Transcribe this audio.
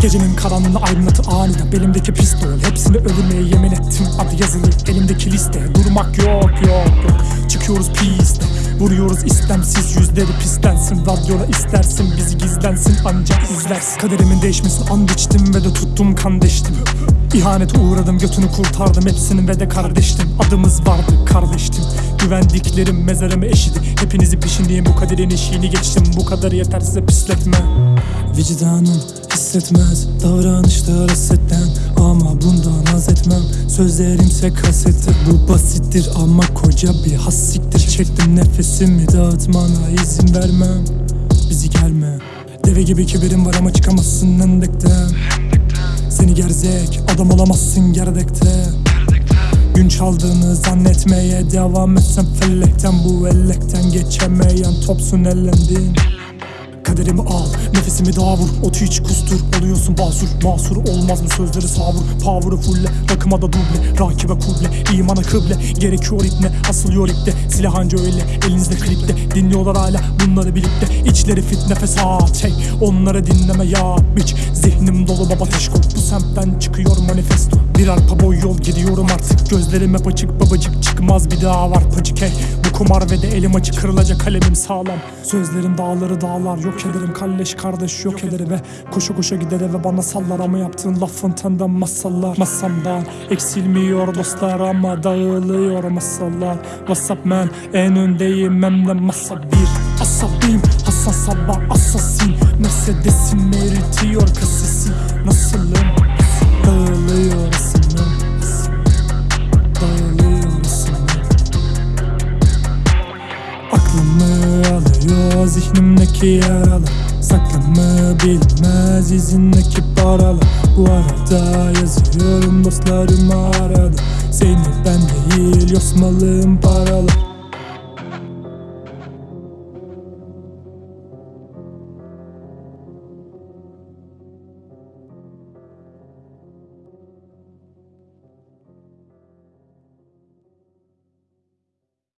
Gecenin karanlığını aydınlatı aniden Belimdeki pistol. Hepsini öldürmeye yemin ettim. Adı yazılı elimdeki liste. Durmak yok yok yok. Çıkıyoruz piste. Vuruyoruz istemsiz yüzleri pislensin Radyoda istersin bizi gizlensin ancak izlersin. Kaderimin değişmesini and içtim ve de tuttum kan deştim. İhanete uğradım götünü kurtardım hepsinin ve de kardeştim. Adımız vardı kardeştim. Güvendiklerim mezarımı eşidi. Hepinizi peşindeyim bu kaderin eşiğini geçtim. Bu kadar yeter size pisletme. Vicdanım hissetmez davranışlar hasetten Ama bundan haz etmem. Sözlerimse kasettir Bu basittir ama koca bir hassiktir Çektim nefesimi dağıtmana izin vermem. Bizi gelme Deve gibi kibirim var ama çıkamazsın endekten Seni gerzek adam olamazsın gerdekte. Gün çaldığını zannetmeye devam etsen fellekten Bu ellekten geçemeyen topsun ellendin Kaderimi al, nefesimi daha vur. Otu iç kustur, oluyorsun basur. Masur olmaz mı sözleri savur. Power'ı fulle, rakıma da duble. Rakibe kuble, imana kıble. Gerekiyor ipne, asılıyor ipte Silah anca öyle, elinizde klipte. Dinliyorlar hala bunları bilip de. İçleri fitne fesat hey Onları dinleme ya biç Zihnim dolu baba teşkol Bu semtten çıkıyor manifesto. Bir arpa boy yol gidiyorum artık. Gözlerim hep açık babacık. Çıkmaz bir daha var pacık hey kumar ve de elim açık kırılacak kalemim sağlam. Sözlerin dağları dağlar yok ederim Kalleş kardeş yok ederim ve Koşa koşa gider eve bana sallar. Ama yaptığın lafın tenden masallar Masamdan eksilmiyor dostlar ama dağılıyor masallar Whatsapp man en öndeyim hem de masa bir. Asabiyim hassas sabah asasin Mercedes'im eritiyor kasesi. Nasılım Aklımı alıyor zihnimdeki yaralar. Saklımı bilmez izindeki paralar. Bu arada yazıyorum dostlarıma arada. Seni ben değil yosmalım paralar